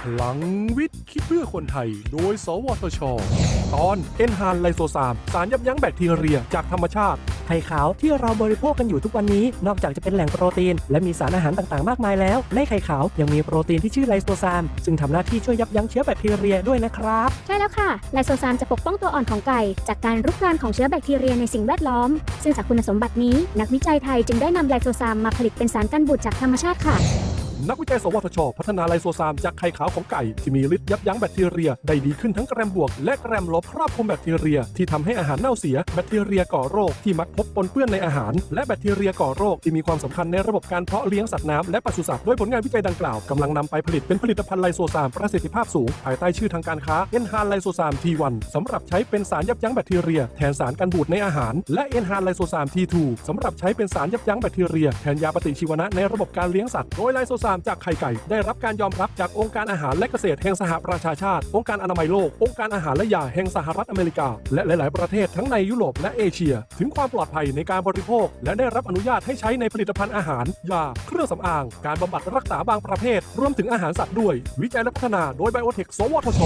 พลังวิทย์ คิดเพื่อคนไทย โดย สวทช ตอนเอนฮานไลโซซาม สารยับยั้งแบคทีเรียจากธรรมชาติ ไข่ขาวที่เราบริโภคกันอยู่ทุกวันนี้ นอกจากจะเป็นแหล่งโปรตีน และมีสารอาหารต่างๆ มากมายแล้ว ในไข่ขาวยังมีโปรตีนที่ชื่อไลโซซาม ซึ่งทำหน้าที่ช่วยยับยั้งเชื้อแบคทีเรียด้วยนะครับ ใช่แล้วค่ะ ไลโซซามจะปกป้องตัวอ่อนของไก่ จากการรุกรานของเชื้อแบคทีเรียในสิ่งแวดล้อม ซึ่งจากคุณสมบัตินี้ นักวิจัยไทยจึงได้นำไลโซซามมาผลิตเป็นสารกันบูดจากธรรมชาติค่ะ นักวิจัย สวทช พัฒนา lysozyme จากไข่ขาวของไก่ ที่มีฤทธิ์ยับยั้งแบคทีเรีย ได้ดีขึ้นทั้งแกรมบวก และแกรมลบครอบคลุมแบคทีเรีย ที่ทำให้อาหารเน่าเสียแบคทีเรียก่อโรคที่มักพบปนเปื้อนในอาหาร และแบคทีเรียก่อโรคที่มีความสำคัญในระบบการเพาะเลี้ยงสัตว์น้ำและปศุสัตว์ด้วยผลงานวิจัยดังกล่าวกำลังนำไปผลิตเป็นผลิตภัณฑ์ lysozyme ประสิทธิภาพสูงภายใต้ชื่อทางการค้าเอนฮานไลโซซาม T1 สำหรับใช้เป็นสารยับยั้งแบคทีเรีย แทนสารกันบูดในอาหาร และเอนฮานไลโซซาม T2 สำหรับใช้เป็นสารยับยั้งแบคทีเรียแทนยาปฏิชีวนะในระบบการเลี้ยงสัตว์โดยไลโซซามจากไข่ไก่ ได้รับการยอมรับจากองค์การอาหารและเกษตรแห่งสหประชาชาติ องค์การอนามัยโลก องค์การอาหารและยาแห่งสหรัฐอเมริกา และหลาย ๆ ประเทศทั้งในยุโรปและเอเชีย ถึงความปลอดภัยในการบริโภค และได้รับอนุญาตให้ใช้ในผลิตภัณฑ์อาหาร ยา เครื่องสำอาง การบำบัดรักษาบางประเภท รวมถึงอาหารสัตว์ด้วย วิจัยและพัฒนาโดยไบโอเทคสวทช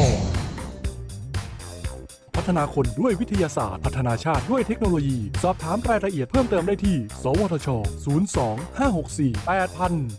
พัฒนาคนด้วยวิทยาศาสตร์ พัฒนาชาติด้วยเทคโนโลยี สอบถามรายละเอียดเพิ่มเติมได้ที่ สวทช 02 564 8000